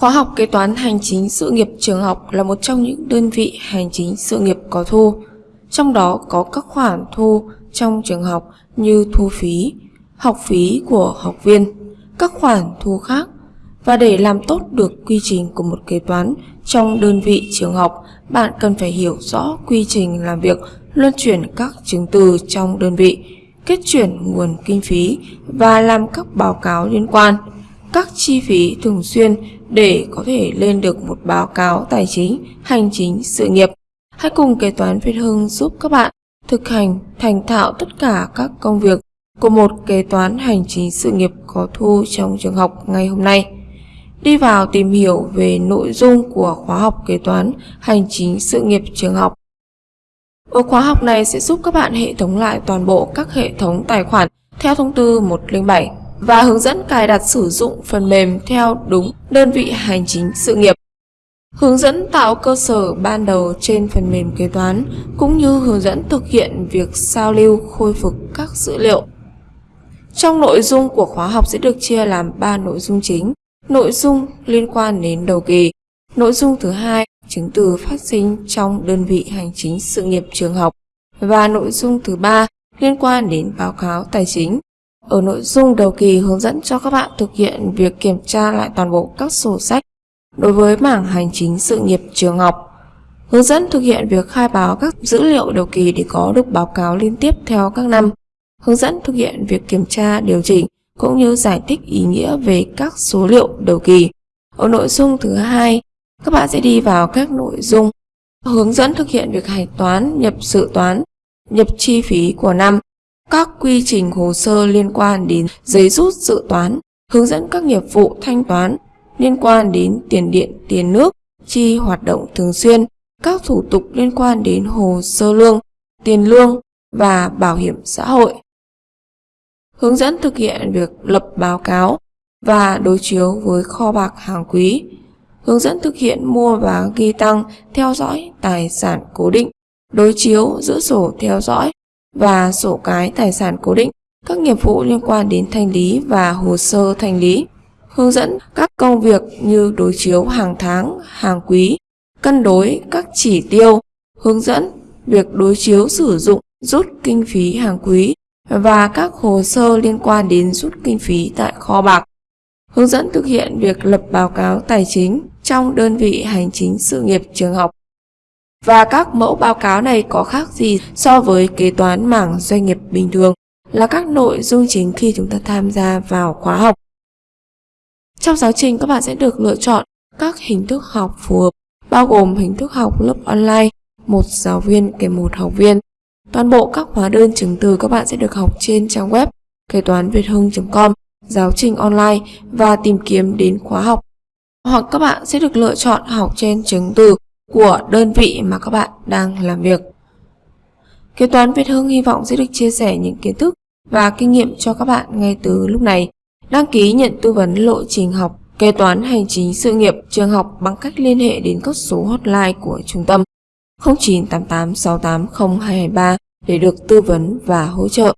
Khóa học kế toán hành chính sự nghiệp trường học là một trong những đơn vị hành chính sự nghiệp có thu. Trong đó có các khoản thu trong trường học như thu phí, học phí của học viên, các khoản thu khác. Và để làm tốt được quy trình của một kế toán trong đơn vị trường học, bạn cần phải hiểu rõ quy trình làm việc luân chuyển các chứng từ trong đơn vị, kết chuyển nguồn kinh phí và làm các báo cáo liên quan, các chi phí thường xuyên để có thể lên được một báo cáo tài chính, hành chính, sự nghiệp. Hãy cùng kế toán Việt Hưng giúp các bạn thực hành thành thạo tất cả các công việc của một kế toán hành chính sự nghiệp có thu trong trường học ngày hôm nay. Đi vào tìm hiểu về nội dung của khóa học kế toán hành chính sự nghiệp trường học. Ở khóa học này sẽ giúp các bạn hệ thống lại toàn bộ các hệ thống tài khoản theo thông tư 107 và hướng dẫn cài đặt sử dụng phần mềm theo đúng đơn vị hành chính sự nghiệp. Hướng dẫn tạo cơ sở ban đầu trên phần mềm kế toán cũng như hướng dẫn thực hiện việc sao lưu khôi phục các dữ liệu. Trong nội dung của khóa học sẽ được chia làm 3 nội dung chính. Nội dung liên quan đến đầu kỳ. Nội dung thứ hai, chứng từ phát sinh trong đơn vị hành chính sự nghiệp trường học. Và nội dung thứ ba liên quan đến báo cáo tài chính. Ở nội dung đầu kỳ hướng dẫn cho các bạn thực hiện việc kiểm tra lại toàn bộ các sổ sách đối với mảng hành chính sự nghiệp trường học. Hướng dẫn thực hiện việc khai báo các dữ liệu đầu kỳ để có được báo cáo liên tiếp theo các năm. Hướng dẫn thực hiện việc kiểm tra, điều chỉnh cũng như giải thích ý nghĩa về các số liệu đầu kỳ. Ở nội dung thứ hai, các bạn sẽ đi vào các nội dung hướng dẫn thực hiện việc hạch toán, nhập sự toán, nhập chi phí của năm, các quy trình hồ sơ liên quan đến giấy rút dự toán, hướng dẫn các nghiệp vụ thanh toán liên quan đến tiền điện, tiền nước, chi hoạt động thường xuyên, các thủ tục liên quan đến hồ sơ lương, tiền lương và bảo hiểm xã hội. Hướng dẫn thực hiện việc lập báo cáo và đối chiếu với kho bạc hàng quý. Hướng dẫn thực hiện mua và ghi tăng, theo dõi tài sản cố định, đối chiếu giữa sổ theo dõi và sổ cái tài sản cố định, các nghiệp vụ liên quan đến thanh lý và hồ sơ thanh lý, hướng dẫn các công việc như đối chiếu hàng tháng, hàng quý, cân đối các chỉ tiêu, hướng dẫn việc đối chiếu sử dụng rút kinh phí hàng quý và các hồ sơ liên quan đến rút kinh phí tại kho bạc. Hướng dẫn thực hiện việc lập báo cáo tài chính trong đơn vị hành chính sự nghiệp trường học và các mẫu báo cáo này có khác gì so với kế toán mảng doanh nghiệp bình thường là các nội dung chính khi chúng ta tham gia vào khóa học. Trong giáo trình các bạn sẽ được lựa chọn các hình thức học phù hợp, bao gồm hình thức học lớp online, một giáo viên kèm một học viên. Toàn bộ các hóa đơn chứng từ các bạn sẽ được học trên trang web kế toán việt hưng.com, giáo trình online và tìm kiếm đến khóa học. Hoặc các bạn sẽ được lựa chọn học trên chứng từ của đơn vị mà các bạn đang làm việc. Kế toán Việt Hưng hy vọng sẽ được chia sẻ những kiến thức và kinh nghiệm cho các bạn ngay từ lúc này. Đăng ký nhận tư vấn lộ trình học, kế toán hành chính sự nghiệp trường học bằng cách liên hệ đến các số hotline của trung tâm 0988 680 223 để được tư vấn và hỗ trợ.